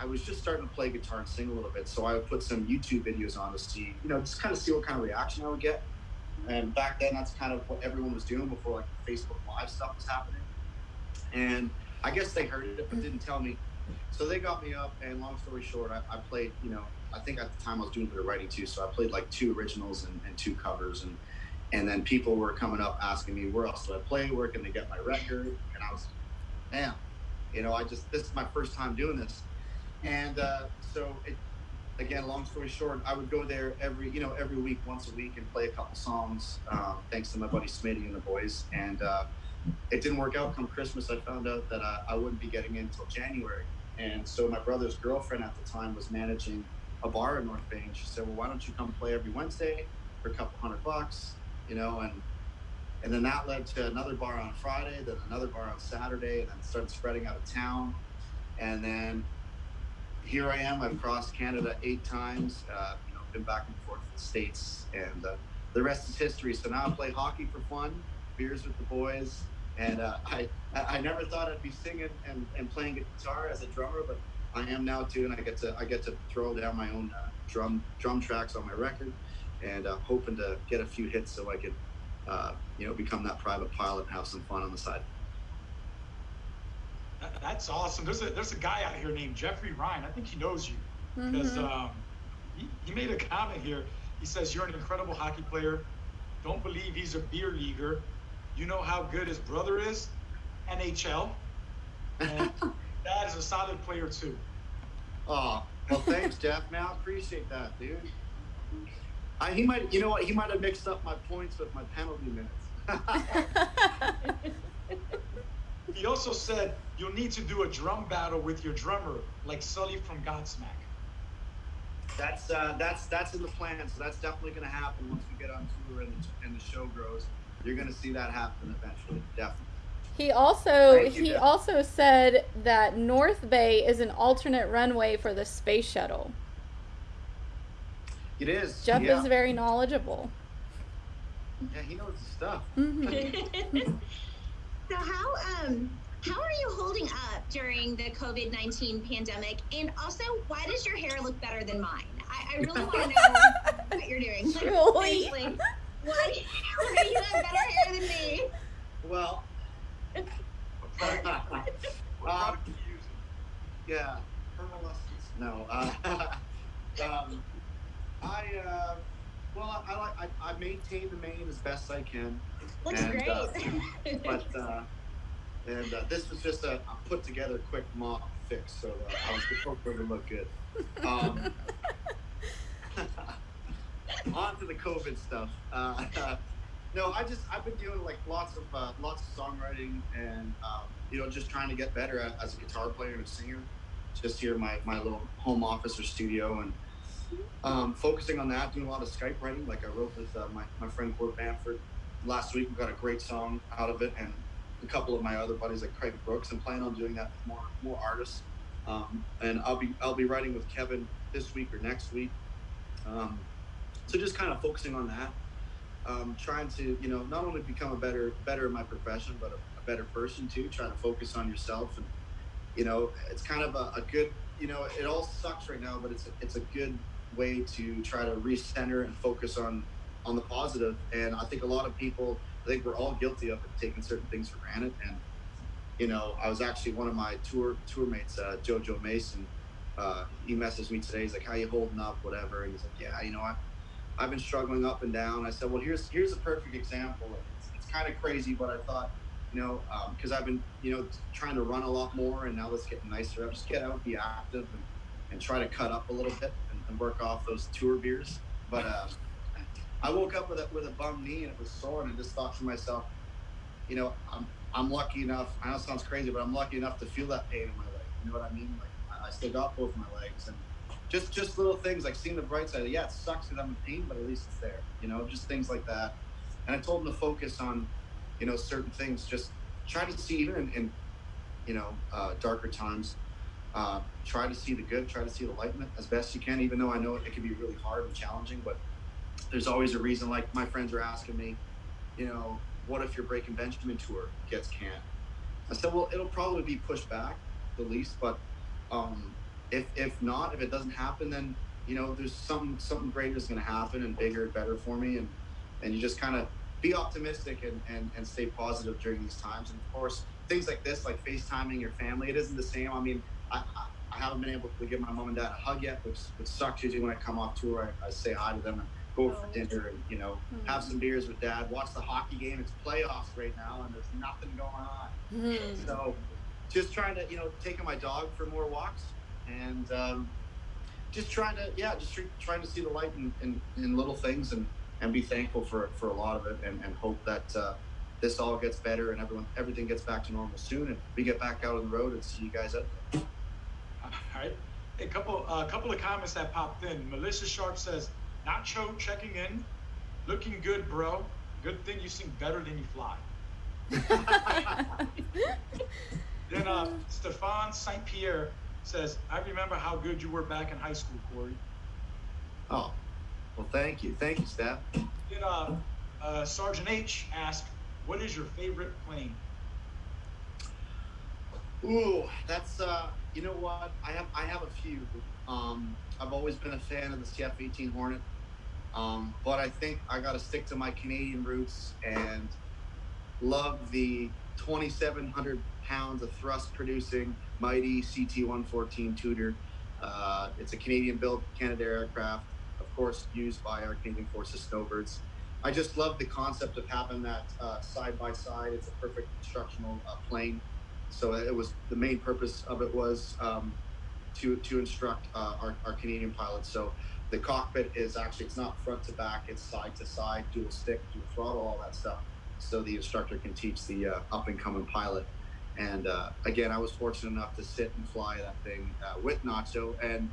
I was just starting to play guitar and sing a little bit. So I would put some YouTube videos on to see, you know, just kind of see what kind of reaction I would get. And back then, that's kind of what everyone was doing before like Facebook Live stuff was happening. And I guess they heard it but didn't tell me. So they got me up, and long story short, I, I played, you know, I think at the time I was doing a bit of writing too. So I played like two originals and, and two covers, and and then people were coming up asking me where else do I play, where can they get my record, and I was, man, you know, I just this is my first time doing this, and uh, so it, again, long story short, I would go there every you know every week, once a week, and play a couple songs, um, thanks to my buddy Smitty and the boys, and uh, it didn't work out. Come Christmas, I found out that I, I wouldn't be getting in until January, and so my brother's girlfriend at the time was managing a bar in North Bay, and she said, "Well, why don't you come play every Wednesday for a couple hundred bucks?" You know, and and then that led to another bar on Friday, then another bar on Saturday, and then started spreading out of town, and then here I am. I've crossed Canada eight times. Uh, you know, been back and forth to the states, and uh, the rest is history. So now I play hockey for fun, beers with the boys, and uh, I I never thought I'd be singing and, and playing guitar as a drummer, but I am now too, and I get to I get to throw down my own uh, drum drum tracks on my record, and uh, hoping to get a few hits so I could uh, you know become that private pilot and have some fun on the side. That, that's awesome. There's a there's a guy out here named Jeffrey Ryan. I think he knows you because Mhm. um, he, he made a comment here. He says you're an incredible hockey player. Don't believe he's a beer leaguer. You know how good his brother is, NHL, and that is a solid player too. Oh, well, thanks, Jeff. Man, I appreciate that, dude. I, he might, you know what? He might have mixed up my points with my penalty minutes. He also said you'll need to do a drum battle with your drummer, like Sully from Godsmack. that's uh, that's that's in the plan. So that's definitely going to happen once we get on tour and the, and the show grows. You're going to see that happen eventually, definitely. He also Thank he Jeff. also said that North Bay is an alternate runway for the space shuttle. It is. Jeff yeah. is very knowledgeable. Yeah, he knows his stuff. hmm so how um how are you holding up during the COVID nineteen pandemic? And also, why does your hair look better than mine? I, I really want to know what you're doing. Like, Really? seriously, why do you, why do you have better hair than me? Well, What product, what Um, product are you yeah, pearlescence. No. Uh, um, I uh, well, I I, I maintain the mane as best I can. Looks And, great. uh, but uh, and uh, this was just a, a put together quick mop fix, so uh, I was hoping to look good. Um, on to the COVID stuff. Uh, no, I just I've been doing like lots of uh, lots of songwriting and um, you know just trying to get better at, as a guitar player and a singer. Just here in my my little home office or studio and um, focusing on that, doing a lot of Skype writing. Like I wrote with uh, my my friend Gord Bamford last week. We got a great song out of it, and a couple of my other buddies like Craig Brooks. and plan on doing that with more more artists. Um, and I'll be I'll be writing with Kevin this week or next week. Um, so just kind of focusing on that, um, trying to you know not only become a better better in my profession, but a, a better person too. Trying to focus on yourself, and you know it's kind of a, a good you know it all sucks right now, but it's a, it's a good way to try to recenter and focus on on the positive. And I think a lot of people, think we're all guilty of it, taking certain things for granted. And you know, I was actually one of my tour tour mates, uh, Jojo Mason. Uh, he messaged me today. He's like, "How you holding up? Whatever." And he's like, "Yeah, you know, I, I've been struggling up and down." I said, "Well, here's here's a perfect example. It's, it's kind of crazy, but I thought, you know, because I've been, you know, trying to run a lot more, and now it's getting nicer. I'll just get out, be active, and, and try to cut up a little bit and, and work off those tour beers. But uh, I woke up with a with a bum knee and it was sore, and I just thought to myself, you know, I'm I'm lucky enough. I know it sounds crazy, but I'm lucky enough to feel that pain in my leg. You know what I mean? Like I, I still got both my legs, and just just little things like seeing the bright side. Yeah, it sucks because I'm in pain, but at least it's there. You know, just things like that. And I told him to focus on, you know, certain things. Just try to see even in, in you know, uh, darker times. Uh, try to see the good. Try to see the light as best you can. Even though I know it, it can be really hard and challenging, but there's always a reason. Like my friends are asking me, you know, what if your Breaking Benjamin tour gets canned? I said, well, it'll probably be pushed back the least, but um, if if not, if it doesn't happen, then you know, there's something something greater is going to happen and bigger and better for me, and and you just kind of be optimistic and, and and stay positive during these times. And of course, things like this, like FaceTiming your family, it isn't the same. I mean, I, I, I haven't been able to give my mom and dad a hug yet, which which sucks. Usually when I come off tour, I, I say hi to them and go for dinner and you know Hmm. have some beers with dad, watch the hockey game. It's playoffs right now, and there's nothing going on. Mhm. So just trying to, you know, taking my dog for more walks and um, just trying to, yeah, just tr- trying to see the light in, in, in little things and, and be thankful for, for a lot of it and, and hope that uh, this all gets better and everyone, everything gets back to normal soon and we get back out on the road and see you guys out there. All right. A couple, a couple of comments that popped in. Melissa Sharp says, Nacho checking in, looking good, bro. Good thing you sing better than you fly. Then uh, Stefan St. Pierre says, I remember how good you were back in high school, Corey. Oh, well, thank you. Thank you, Steph. Then uh, uh, Sergeant H asked, What is your favorite plane? Ooh, that's uh, you know what? I have I have a few. Um, I've always been a fan of the CF-18 Hornet, um, but I think I got to stick to my Canadian roots and love the 2,700 pounds of thrust-producing mighty CT-114 Tutor. Uh, it's a Canadian-built Canadair aircraft, of course, used by our Canadian Forces snowbirds. I just love the concept of having that uh, side by side. It's a perfect instructional uh, plane. So it was the main purpose of it was um, to to instruct uh, our, our Canadian pilots. So the cockpit is actually it's not front to back, it's side to side, dual stick, dual throttle, all that stuff. So the instructor can teach the uh, up and coming pilot. And uh, again, I was fortunate enough to sit and fly that thing uh, with Nacho, and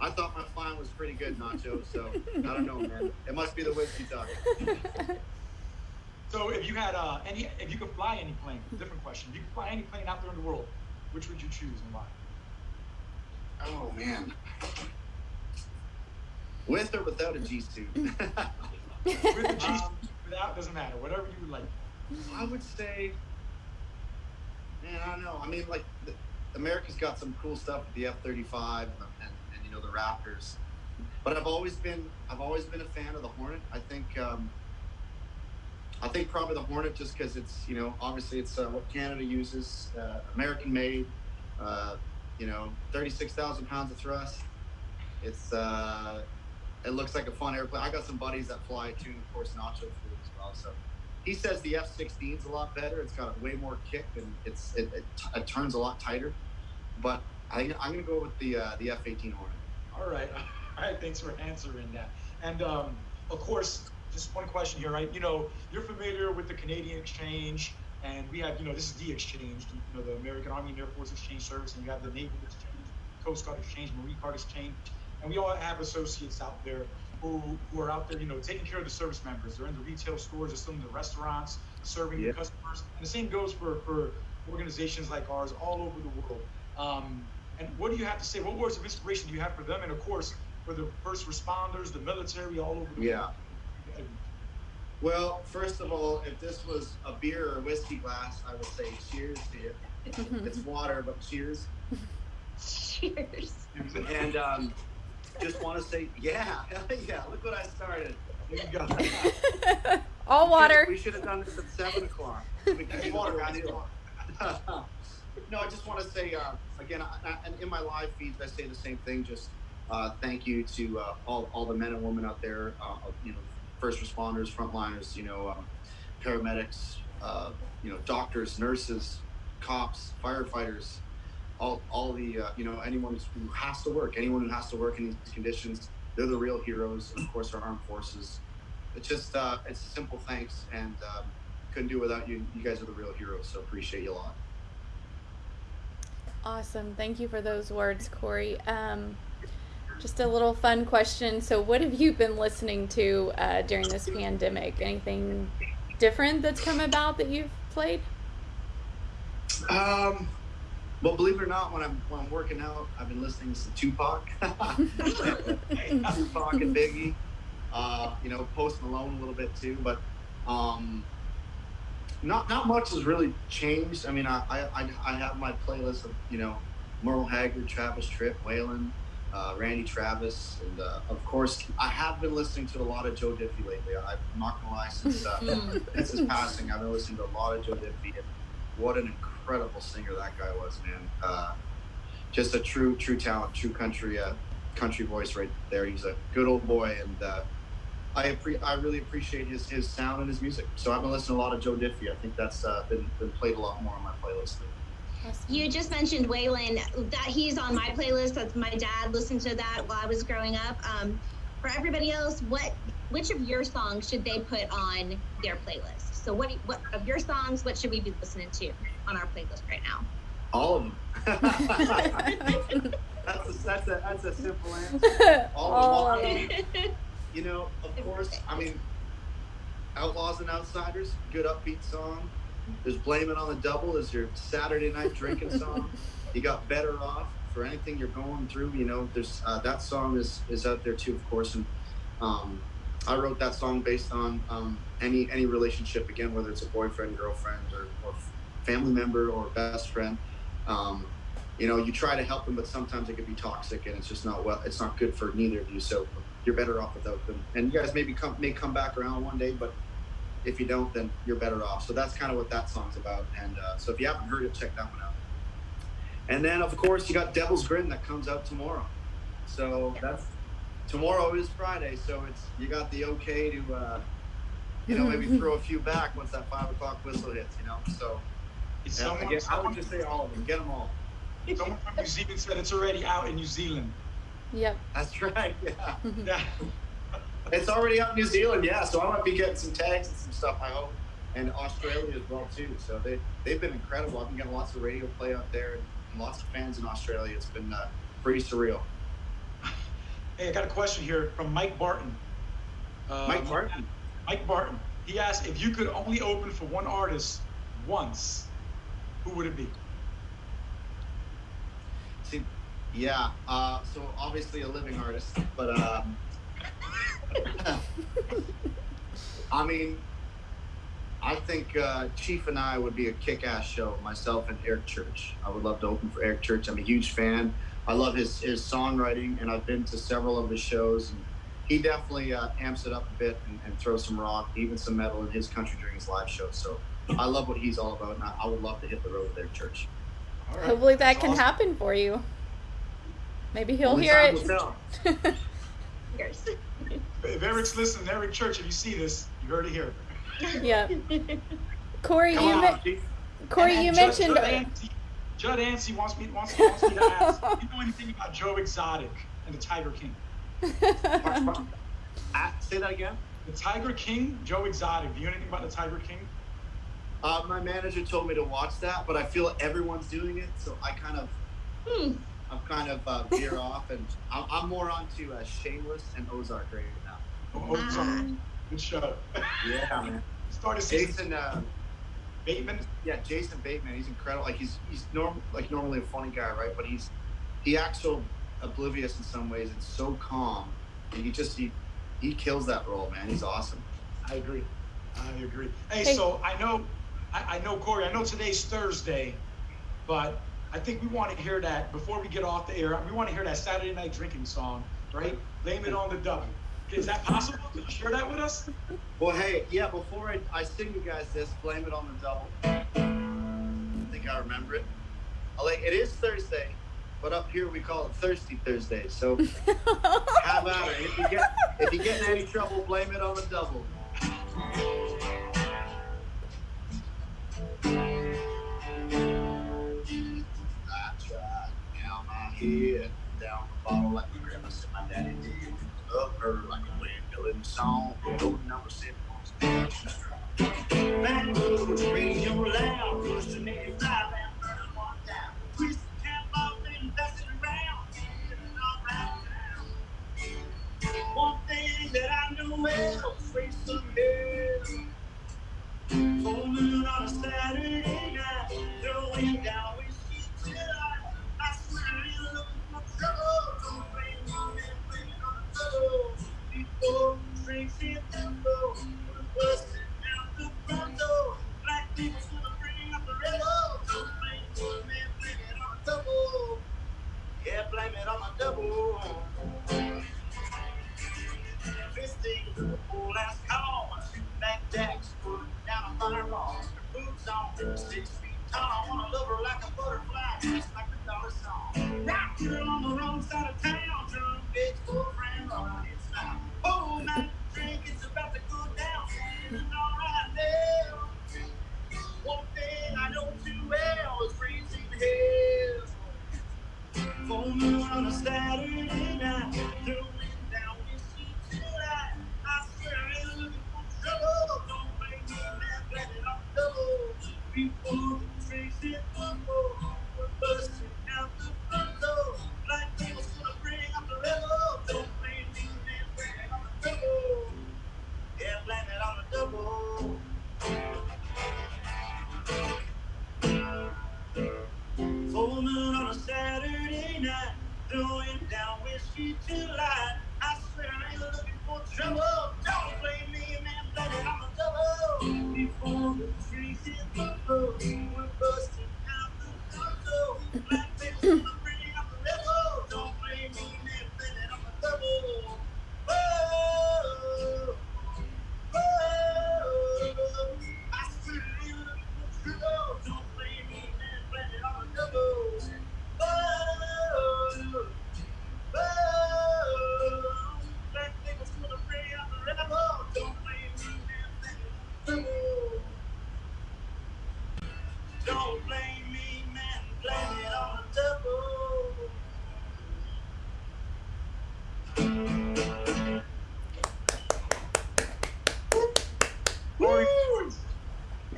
I thought my flying was pretty good, Nacho. So I don't know, man. It must be the whiskey talking. So if you had uh, any, if you could fly any plane, different question. If you could fly any plane out there in the world, which would you choose and why? Oh man. With or without a G suit? With the G, Um, without doesn't matter. Whatever you like. I would say, man, I don't know. I mean, like, the, America's got some cool stuff with the F thirty five and and you know the Raptors, but I've always been I've always been a fan of the Hornet. I think um, I think probably the Hornet just because it's you know obviously it's uh, what Canada uses, uh, American made. Uh, you know, thirty six thousand pounds of thrust. It's uh, it looks like a fun airplane. I got some buddies that fly too, of course Nacho flew as well. So he says the F-16 is a lot better. It's got a way more kick and it's it, it, it turns a lot tighter. But I, I'm going to go with the uh, the F-18 Hornet. All right. All right. Thanks for answering that. And um, of course, just one question here, right? You know, you're familiar with the Canadian Exchange, and we have, you know, this is the exchange, you know, the American Army and Air Force Exchange Service, and you have the Naval Exchange, Coast Guard Exchange, Marine Guard Exchange, and we all have associates out there who, who are out there, you know, taking care of the service members. They're in the retail stores, they're still in the restaurants, serving Yeah. the customers. And the same goes for, for organizations like ours all over the world. Um, and what do you have to say? What words of inspiration do you have for them? And of course, for the first responders, the military, all over the Yeah. world. Well, first of all, if this was a beer or a whiskey glass, I would say cheers to you. It's water, but cheers. Cheers. And um, just want to say, yeah, yeah, look what I started. There you go. All water. We should have done this at seven o'clock. We can water no, I just want to say uh, again, I, I, and in my live feeds, I say the same thing. Just uh, thank you to uh, all, all the men and women out there. Uh, you know, first responders, frontliners. You know, um, paramedics. Uh, you know, doctors, nurses, cops, firefighters. All, all the uh, you know anyone who has to work, anyone who has to work in these conditions, they're the real heroes. And of course, our armed forces it's just uh, it's a simple thanks and um, couldn't do it without you you guys are the real heroes so appreciate you a lot Awesome. Thank you for those words, Corey. Um, just a little fun question. So, what have you been listening to uh, during this pandemic? Anything different that's come about that you've played? um well believe it or not when i'm when i'm working out i've been listening to tupac. Tupac and biggie. Uh you know post malone a little bit too but um not not much has really changed. I mean i i, I have my playlist of you know merle haggard travis tritt waylon uh, Randy Travis, and uh, of course, I have been listening to a lot of Joe Diffie lately. I, I'm not gonna lie, since uh, since his passing, I've been listening to a lot of Joe Diffie, and what an incredible singer that guy was, man. Uh, just a true, true talent, true country, uh, country voice right there. He's a good old boy, and uh, I appre- I really appreciate his his sound and his music. So I've been listening a lot of Joe Diffie. I think that's uh, been been played a lot more on my playlist. lately. You just mentioned Waylon. That he's on my playlist. That's my dad listened to that while I was growing up. Um, for everybody else, what which of your songs should they put on their playlist? So what do- what of your songs? What should we be listening to on our playlist right now? All of them. that's a, that's a that's a simple answer. All, All of of them. them. You know, of course. I mean, Outlaws and Outsiders, good upbeat song. There's Blame It on the Double is your Saturday night drinking song. You got Better Off for anything you're going through. You know, there's uh, that song is is out there too, of course. And um, I wrote that song based on um, any any relationship again, whether it's a boyfriend, girlfriend, or, or family member or best friend. Um, you know, you try to help them, but sometimes it can be toxic, and it's just not well. It's not good for neither of you. So you're better off without them. And you guys maybe come may come back around one day, but if you don't, then you're better off. So that's kind of what that song's about. And uh, so if you haven't heard it, check that one out. And then of course you got Devil's Grin that comes out tomorrow. So that's tomorrow is Friday. So it's you got the okay to uh, you know maybe throw a few back once that five o'clock whistle hits. You know. So yeah, someone, again, I someone, would just say all of them. Get them all. someone from New Zealand said it's already out in New Zealand. Yep. That's right. Yeah. Yeah. It's already out in New Zealand, yeah. So I might be getting some tags and some stuff. I hope, and Australia as well too. So they they've been incredible. I've been getting lots of radio play out there and, lots of fans in Australia. It's been uh, pretty surreal. Hey, I got a question here from Mike Barton. Uh, Mike Barton. Mike Barton. He asked if you could only open for one artist once, who would it be? See, yeah. Uh, so obviously a living artist, but uh, I mean, I think uh, Chief and I would be a kick-ass show. Myself and Eric Church. I would love to open for Eric Church. I'm a huge fan. I love his his songwriting, and I've been to several of his shows. And he definitely uh, amps it up a bit and, and throws some rock, even some metal in his country during his live shows. So I love what he's all about, and I, I would love to hit the road with Eric Church. All right. Hopefully that That's can awesome. happen for you. Maybe he'll Only hear it. will If Eric's listening, Eric Church, if you see this, you heard it here. yeah. Corey, Come you on, men- Corey, And- you and Judd- mentioned. Judd Yancey, wants me wants, wants me to ask. Do you know anything about Joe Exotic and the Tiger King? Say that again. The Tiger King, Joe Exotic. Do you know anything about the Tiger King? Uh, my manager told me to watch that, but I feel everyone's doing it, so I kind of, Hmm. I'm kind of uh, veer off, and I'm, I'm more onto uh, Shameless and Ozark right now. Oh, sorry. Ah. Good show. Yeah, man. Started season Jason, uh, Bateman. yeah, Jason Bateman, he's incredible. Like he's he's norm like normally a funny guy, right? But he's he acts so oblivious in some ways and so calm, and he just he he kills that role, man. He's awesome. I agree. I agree. Hey, Hey. so I know, I, I know Corey. I know today's Thursday, but I think we want to hear that before we get off the air. We want to hear that Saturday night drinking song, right? Blame it on the double. Is that possible? Can you share that with us? Well, hey, yeah. Before I, I sing you guys this, blame it on the double. I think I remember it. I like it is Thursday, but up here we call it Thirsty Thursday. So how about it? If you get if you get in any trouble, blame it on the double. I tried down my head, down the bottle like Her like a windmill in the song. Go number seven on stage. Backwoods, radio loud, pushing 85 and burning one down. Twist the cap off and pass it around. Get it all right now. One thing that I know well, face some hell. Full moon on a Saturday night, throwing down Yeah, blame it on the double.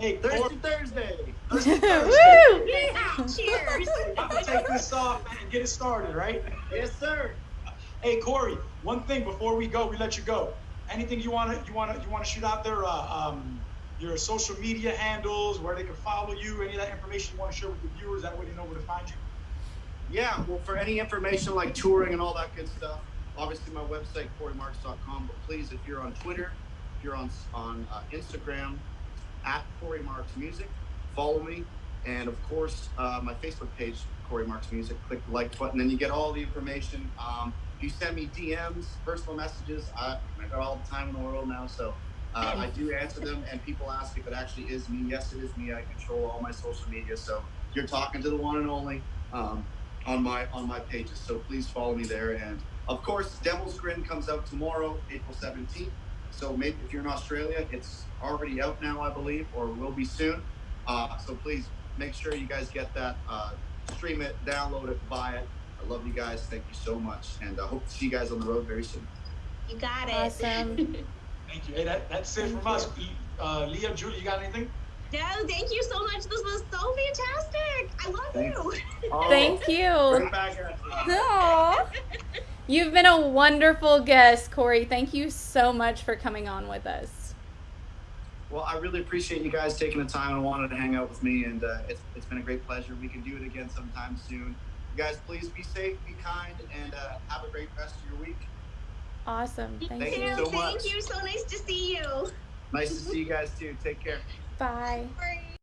Hey, Thirsty Corey, Thursday. Woo! Yeah, Cheers. I'm gonna take this off and get it started, right? Yes, sir. Hey, Corey, one thing before we go, we let you go. Anything you wanna, you wanna, you wanna shoot out there? Uh, um, your social media handles, where they can follow you, any of that information you wanna share with the viewers, that way they know where to find you. Yeah, well, for any information like touring and all that good stuff, obviously my website, CoreyMarks.com. But please, if you're on Twitter, if you're on on uh, Instagram, at Corey Marks Music, follow me. And of course, uh, my Facebook page, Corey Marks Music. Click the like button, and you get all the information. Um, if you send me DMs, personal messages, I, I got all the time in the world now, so uh, I do answer them. And people ask if it actually is me. Yes, it is me. I control all my social media, so you're talking to the one and only. Um, on my on my pages. So please follow me there. And of course, Devil's Grin comes out tomorrow, April 17th. So maybe if you're in Australia, it's already out now, I believe, or will be soon. Uh, so please make sure you guys get that, uh, stream it, download it, buy it. I love you guys. Thank you so much, and I hope to see you guys on the road very soon. You got it. Awesome. Thank you. Hey, that, that's it Thank from us. Uh, Leah, Julie, you got anything? No, thank you so much. This was so fantastic. I love Thank you. Oh, Thank you. Right back at you. Aw. You've been a wonderful guest, Corey. Thank you so much for coming on with us. Well, I really appreciate you guys taking the time and wanted to hang out with me, and uh, it's, it's been a great pleasure. We can do it again sometime soon. You guys, please be safe, be kind, and uh, have a great rest of your week. Awesome. Thank, Thank you. you so Thank much. you. So nice to see you. Nice to see you guys too. Take care. Bye. Bye.